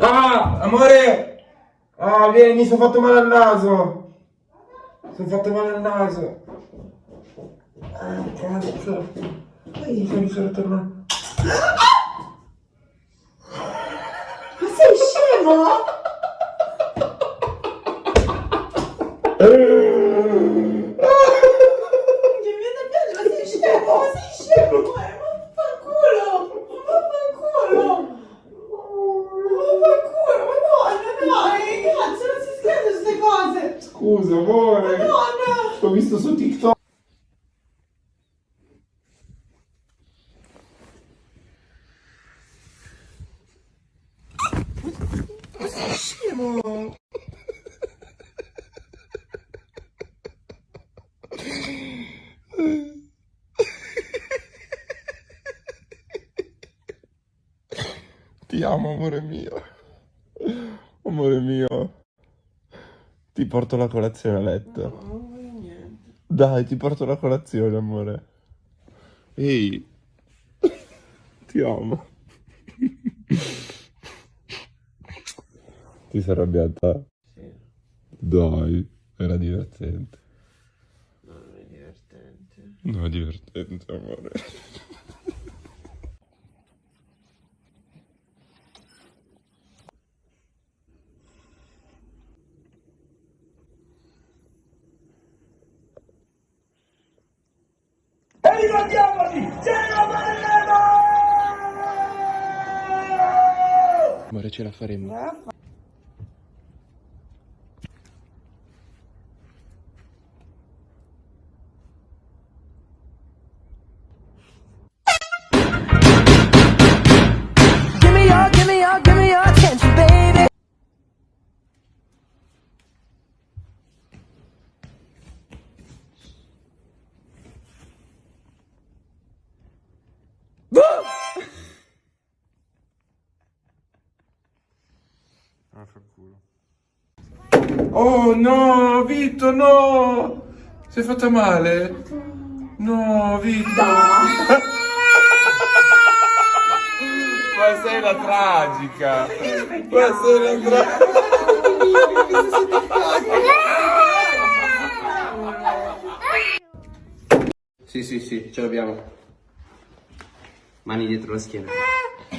Ah, amore! Ah, vieni, mi sono fatto male al naso! Sono fatto male al naso! Ah, cazzo! Ai, sono sono tornato. Ma sei scemo? Scusa, amore! Madonna! L'ho visto su TikTok. Scemo! Ti amo, amore mio. Amore mio. Ti porto la colazione a letto. Non voglio niente. Dai, ti porto la colazione, amore. Ehi. Ti amo. Ti sei arrabbiata? Sì, Dai, era divertente. non è divertente. No, è divertente, amore. Amore, ce la faremo. Oh no, Vito, no! Sei fatta male? No, Vito! Ma sei la tragica! Ma sei la tragica! Sì, sì, sì, ce l'abbiamo. Mani dietro la schiena.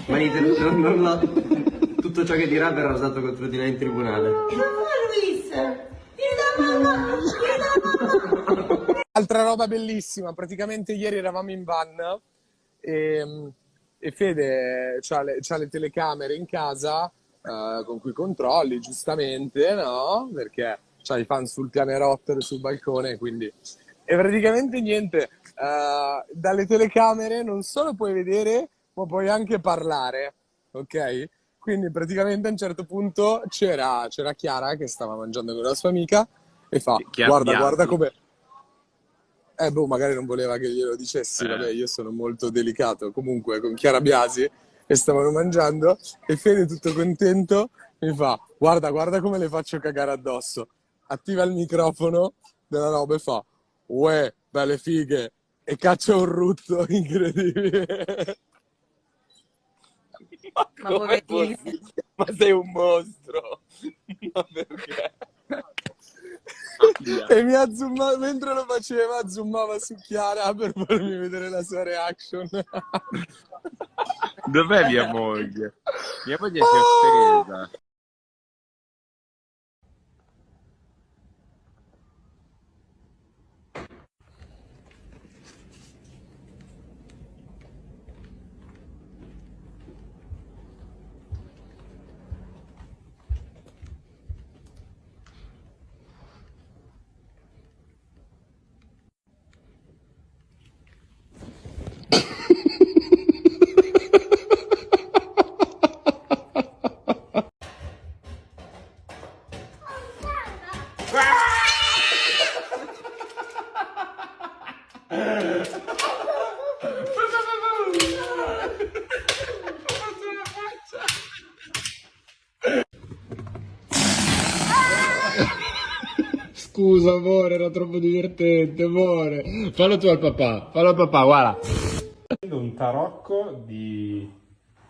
Mani dietro... Non, non la- Tutto ciò che dirà verrà usato contro di lei in tribunale. Mamma Luis! Vieni da mamma! Vieni! Altra roba bellissima, praticamente ieri eravamo in van e, e Fede ha le, c'ha le telecamere in casa eh, con cui controlli giustamente, no? Perché c'ha i fan sul pianerottolo e sul balcone, quindi... E praticamente niente, eh, dalle telecamere non solo puoi vedere, ma puoi anche parlare, ok? Quindi praticamente a un certo punto c'era, c'era Chiara che stava mangiando con la sua amica e fa, Chi ha guarda, pianto?" guarda come... Eh, boh, magari non voleva che glielo dicessi, Eh. vabbè, io sono molto delicato. Comunque, con Chiara Biasi e stavano mangiando e Fede, tutto contento, mi fa, guarda, guarda come le faccio cagare addosso. Attiva il microfono della roba e fa, uè, belle fighe, e caccia un rutto incredibile. Ma come Ma sei un mostro! Ma perché? E mi ha zoomato, mentre lo faceva, zoomava su Chiara per farmi vedere la sua reaction. Dov'è mia moglie? Mia moglie si è offesa. Scusa, amore, era troppo divertente, amore. Fallo tu al papà, fallo al papà, guarda. Un tarocco di...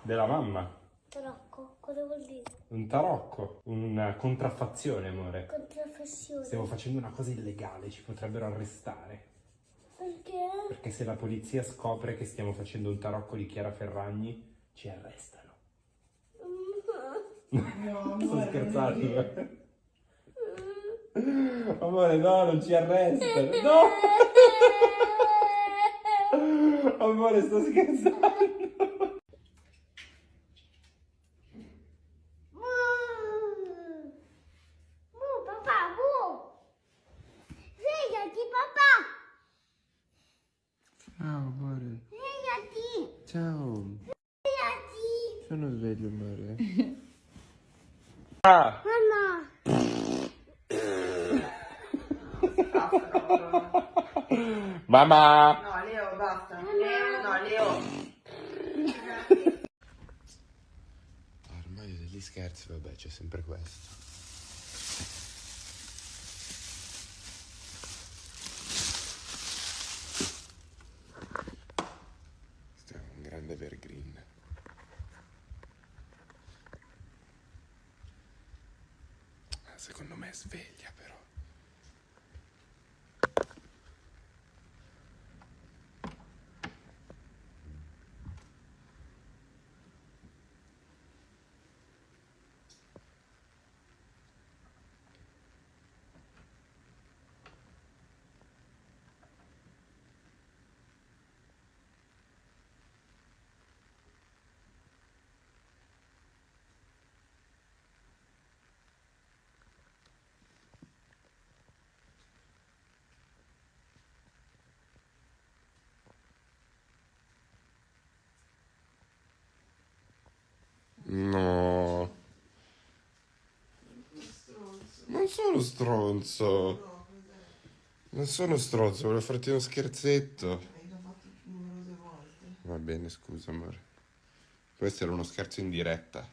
della mamma. Tarocco, cosa vuol dire? Un tarocco, una contraffazione, amore. Contraffazione. Stiamo facendo una cosa illegale, ci potrebbero arrestare. Perché? Perché se la polizia scopre che stiamo facendo un tarocco di Chiara Ferragni, ci arrestano. Sto scherzando. Amore, no, non ci arrestano. No! Amore, sto scherzando. Mu, papà, mu! Svegliati, papà! Ciao, amore. Svegliati! Ciao. Svegliati! Sono sveglio, amore. Mamma! Mamma! No, Leo, basta. Leo, no, Leo. Ormai degli scherzi, vabbè, c'è sempre questo. Questo è un grande evergreen. Ah, Secondo me è sveglia però. No. Non sono stronzo. Non sono stronzo, volevo farti uno scherzetto. Va bene, scusa, amore. Questo era uno scherzo in diretta.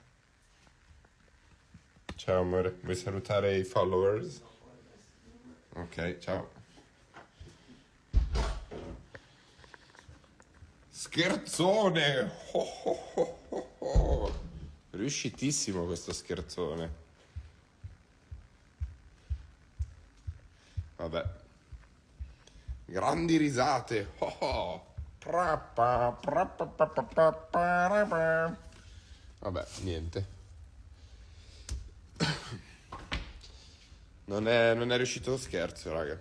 Ciao, amore. Vuoi salutare i followers? Ok, ciao. Scherzone! Oh, oh, oh. Riuscitissimo questo scherzone. Vabbè. Grandi risate. Oh, oh. Vabbè, niente. Non è, non è riuscito lo scherzo, raga.